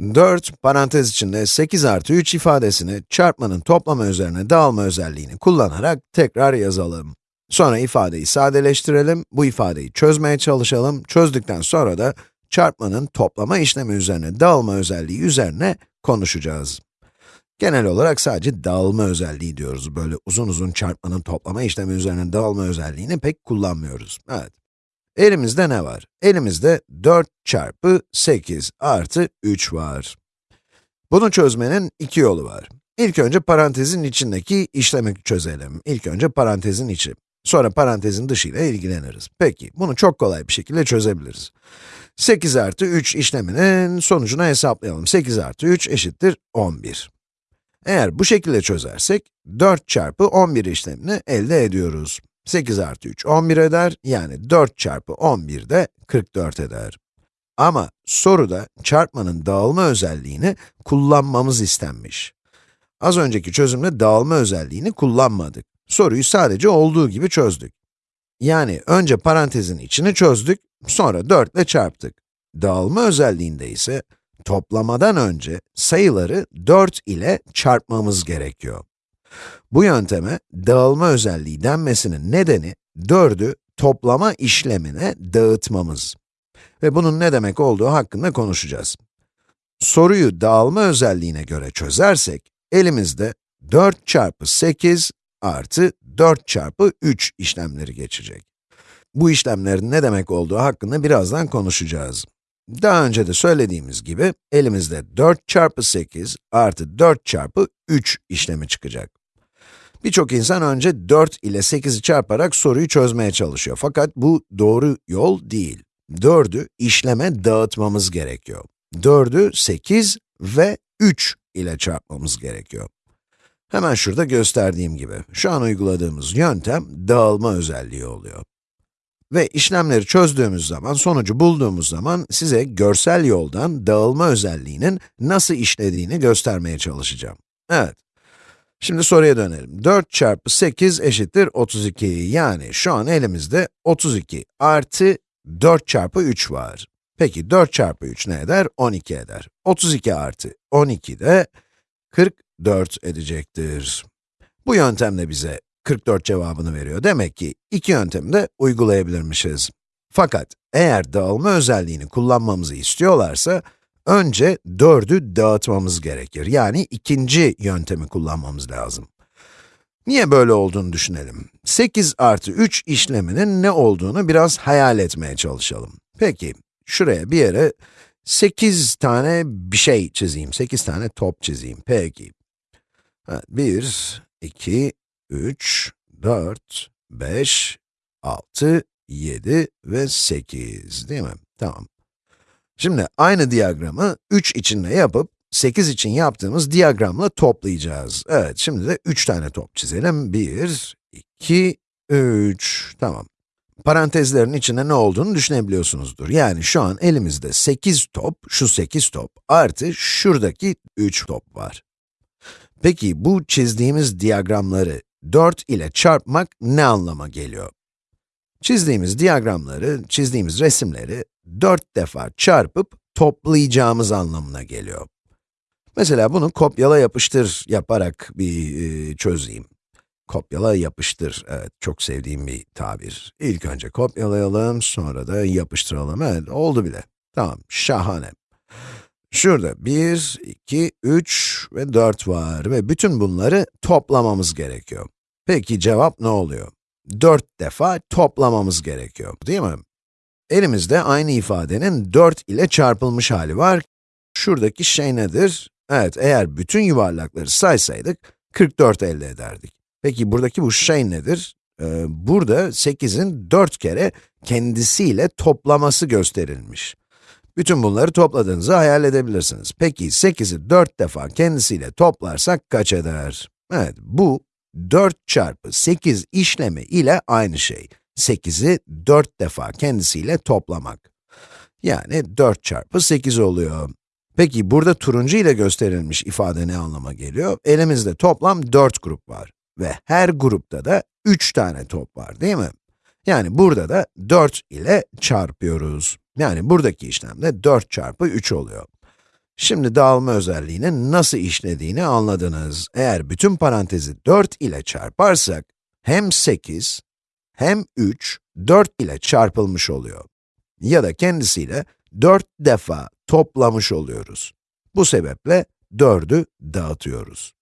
4 parantez içinde 8 artı 3 ifadesini çarpmanın toplama üzerine dağılma özelliğini kullanarak tekrar yazalım. Sonra ifadeyi sadeleştirelim, bu ifadeyi çözmeye çalışalım. Çözdükten sonra da çarpmanın toplama işlemi üzerine dağılma özelliği üzerine konuşacağız. Genel olarak sadece dağılma özelliği diyoruz. Böyle uzun uzun çarpmanın toplama işlemi üzerine dağılma özelliğini pek kullanmıyoruz. Evet. Elimizde ne var? Elimizde 4 çarpı 8 artı 3 var. Bunu çözmenin iki yolu var. İlk önce parantezin içindeki işlemi çözelim. İlk önce parantezin içi. Sonra parantezin dışı ile ilgileniriz. Peki, bunu çok kolay bir şekilde çözebiliriz. 8 artı 3 işleminin sonucunu hesaplayalım. 8 artı 3 eşittir 11. Eğer bu şekilde çözersek, 4 çarpı 11 işlemini elde ediyoruz. 8 artı 3, 11 eder, yani 4 çarpı 11 de 44 eder. Ama soruda çarpmanın dağılma özelliğini kullanmamız istenmiş. Az önceki çözümde dağılma özelliğini kullanmadık. Soruyu sadece olduğu gibi çözdük. Yani önce parantezin içini çözdük, sonra 4 ile çarptık. Dağılma özelliğinde ise toplamadan önce sayıları 4 ile çarpmamız gerekiyor. Bu yönteme dağılma özelliği denmesinin nedeni 4'ü toplama işlemine dağıtmamız. Ve bunun ne demek olduğu hakkında konuşacağız. Soruyu dağılma özelliğine göre çözersek, elimizde 4 çarpı 8 artı 4 çarpı 3 işlemleri geçecek. Bu işlemlerin ne demek olduğu hakkında birazdan konuşacağız. Daha önce de söylediğimiz gibi, elimizde 4 çarpı 8 artı 4 çarpı 3 işlemi çıkacak. Birçok insan önce 4 ile 8'i çarparak soruyu çözmeye çalışıyor. Fakat bu doğru yol değil. 4'ü işleme dağıtmamız gerekiyor. 4'ü 8 ve 3 ile çarpmamız gerekiyor. Hemen şurada gösterdiğim gibi, şu an uyguladığımız yöntem dağılma özelliği oluyor. Ve işlemleri çözdüğümüz zaman, sonucu bulduğumuz zaman size görsel yoldan dağılma özelliğinin nasıl işlediğini göstermeye çalışacağım. Evet. Şimdi soruya dönelim. 4 çarpı 8 eşittir 32. Yani şu an elimizde 32 artı 4 çarpı 3 var. Peki 4 çarpı 3 ne eder? 12 eder. 32 artı 12 de 44 edecektir. Bu yöntemle bize 44 cevabını veriyor. Demek ki iki yöntemi de uygulayabilirmişiz. Fakat eğer dağılma özelliğini kullanmamızı istiyorlarsa, önce 4'ü dağıtmamız gerekir. Yani ikinci yöntemi kullanmamız lazım. Niye böyle olduğunu düşünelim. 8 artı 3 işleminin ne olduğunu biraz hayal etmeye çalışalım. Peki, şuraya bir yere 8 tane bir şey çizeyim, 8 tane top çizeyim. Peki. 1, 2, 3, 4, 5, 6, 7 ve 8 değil mi? Tamam. Şimdi aynı diyagramı 3 için de yapıp 8 için yaptığımız diyagramla toplayacağız. Evet, şimdi de 3 tane top çizelim. 1, 2, 3. Tamam. Parantezlerin içinde ne olduğunu düşünebiliyorsunuzdur. Yani şu an elimizde 8 top, şu 8 top, artı şuradaki 3 top var. Peki bu çizdiğimiz diyagramları 4 ile çarpmak ne anlama geliyor? Çizdiğimiz diyagramları, çizdiğimiz resimleri 4 defa çarpıp toplayacağımız anlamına geliyor. Mesela bunu kopyala yapıştır yaparak bir e, çözeyim. Kopyala yapıştır, evet çok sevdiğim bir tabir. İlk önce kopyalayalım, sonra da yapıştıralım. Evet, oldu bile. Tamam, şahane. Şurada 1, 2, 3 ve 4 var ve bütün bunları toplamamız gerekiyor. Peki cevap ne oluyor? 4 defa toplamamız gerekiyor, değil mi? Elimizde aynı ifadenin 4 ile çarpılmış hali var. Şuradaki şey nedir? Evet, eğer bütün yuvarlakları saysaydık, 44 elde ederdik. Peki buradaki bu şey nedir? Ee, burada 8'in 4 kere kendisiyle toplaması gösterilmiş. Bütün bunları topladığınızı hayal edebilirsiniz. Peki 8'i 4 defa kendisiyle toplarsak kaç eder? Evet, bu 4 çarpı 8 işlemi ile aynı şey. 8'i 4 defa kendisiyle toplamak. Yani 4 çarpı 8 oluyor. Peki burada turuncu ile gösterilmiş ifade ne anlama geliyor? Elimizde toplam 4 grup var ve her grupta da 3 tane top var değil mi? Yani burada da 4 ile çarpıyoruz. Yani buradaki işlemde 4 çarpı 3 oluyor. Şimdi dağılma özelliğinin nasıl işlediğini anladınız. Eğer bütün parantezi 4 ile çarparsak, hem 8 hem 3, 4 ile çarpılmış oluyor. Ya da kendisiyle 4 defa toplamış oluyoruz. Bu sebeple 4'ü dağıtıyoruz.